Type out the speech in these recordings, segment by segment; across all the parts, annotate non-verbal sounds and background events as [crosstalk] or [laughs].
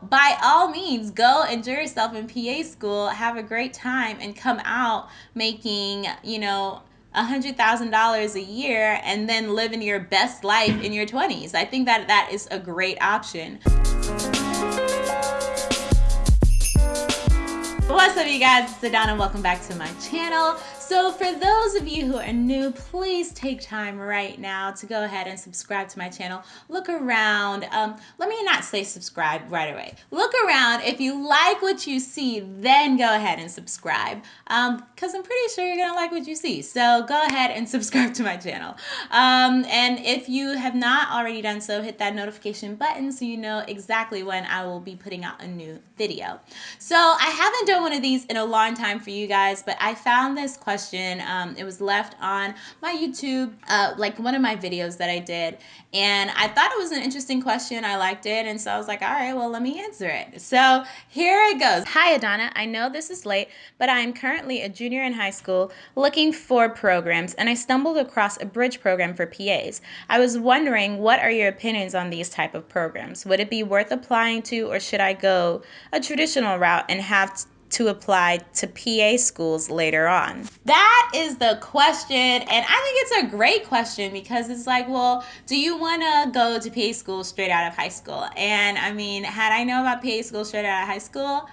by all means, go enjoy yourself in PA school, have a great time, and come out making, you know, a $100,000 a year and then living your best life in your 20s. I think that that is a great option. What's up you guys, it's Adana, and welcome back to my channel. So for those of you who are new, please take time right now to go ahead and subscribe to my channel. Look around. Um, let me not say subscribe right away. Look around. If you like what you see, then go ahead and subscribe because um, I'm pretty sure you're going to like what you see. So go ahead and [laughs] subscribe to my channel. Um, and if you have not already done so, hit that notification button so you know exactly when I will be putting out a new video. So I haven't done one of these in a long time for you guys, but I found this question question. Um, it was left on my YouTube, uh, like one of my videos that I did. And I thought it was an interesting question. I liked it. And so I was like, all right, well, let me answer it. So here it goes. Hi, Adana. I know this is late, but I am currently a junior in high school looking for programs, and I stumbled across a bridge program for PAs. I was wondering, what are your opinions on these type of programs? Would it be worth applying to, or should I go a traditional route and have to apply to PA schools later on? That is the question. And I think it's a great question because it's like, well, do you want to go to PA school straight out of high school? And I mean, had I known about PA school straight out of high school,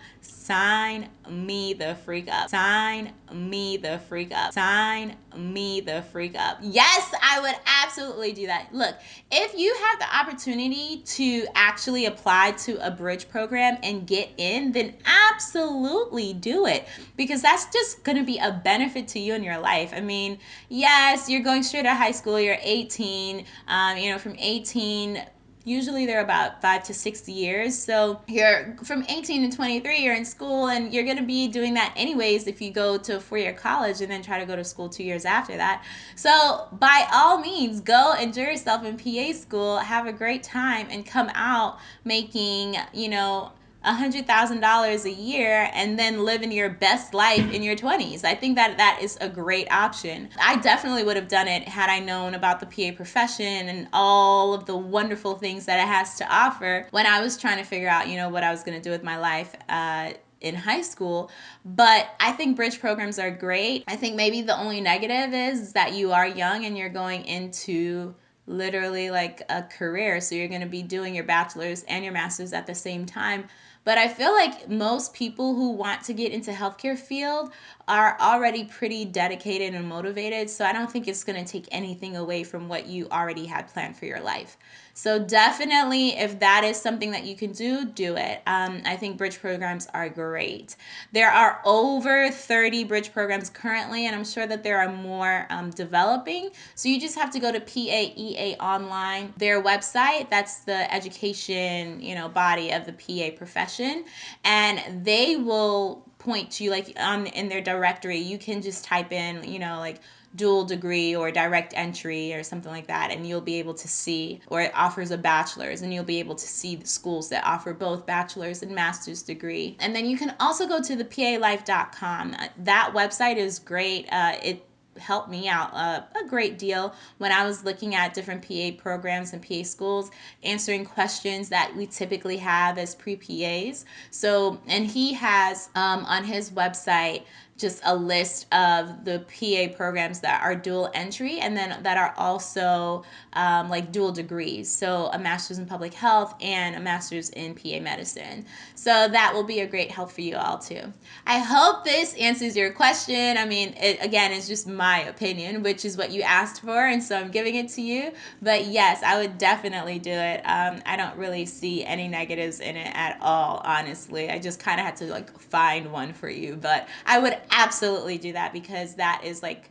Sign me the freak up. Sign me the freak up. Sign me the freak up. Yes, I would absolutely do that. Look, if you have the opportunity to actually apply to a bridge program and get in, then absolutely do it because that's just going to be a benefit to you in your life. I mean, yes, you're going straight to high school, you're 18, um, you know, from 18 usually they're about five to six years. So you're from 18 to 23, you're in school and you're going to be doing that anyways if you go to a four year college and then try to go to school two years after that. So by all means, go enjoy yourself in PA school, have a great time, and come out making, you know, $100,000 a year and then living your best life in your 20s. I think that that is a great option. I definitely would have done it had I known about the PA profession and all of the wonderful things that it has to offer when I was trying to figure out, you know, what I was going to do with my life. Uh, in high school, but I think bridge programs are great. I think maybe the only negative is that you are young and you're going into literally like a career. So you're going to be doing your bachelor's and your master's at the same time. But I feel like most people who want to get into healthcare field are already pretty dedicated and motivated. So I don't think it's going to take anything away from what you already had planned for your life. So definitely, if that is something that you can do, do it. Um, I think bridge programs are great. There are over 30 bridge programs currently, and I'm sure that there are more um, developing. So you just have to go to PAEA A online, their website. That's the education, you know, body of the PA profession, and they will point to you like on in their directory. You can just type in, you know, like dual degree or direct entry or something like that and you'll be able to see or it offers a bachelor's and you'll be able to see the schools that offer both bachelor's and master's degree and then you can also go to the palife.com that website is great uh, it helped me out uh, a great deal when I was looking at different PA programs and PA schools, answering questions that we typically have as pre PAs. So, and he has um, on his website just a list of the PA programs that are dual entry and then that are also um, like dual degrees. So a master's in public health and a master's in PA medicine. So that will be a great help for you all too. I hope this answers your question. I mean, it, again, it's just my opinion, which is what you asked for. And so I'm giving it to you. But yes, I would definitely do it. Um, I don't really see any negatives in it at all, honestly. I just kind of had to like find one for you. But I would absolutely do that because that is like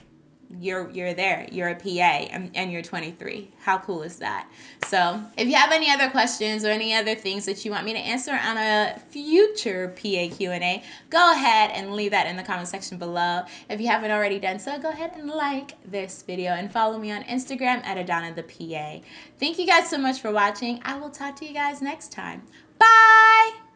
you're you're there. You're a pa and, and, you're 23 how cool is that? So if you have any other questions or any other things that you want me to answer on a future pa q&a go ahead and leave that in the comment section below. If you haven't already done so go ahead and like this video and follow me on instagram at adana the pa thank you guys so much for watching. I will talk to you guys next time. Bye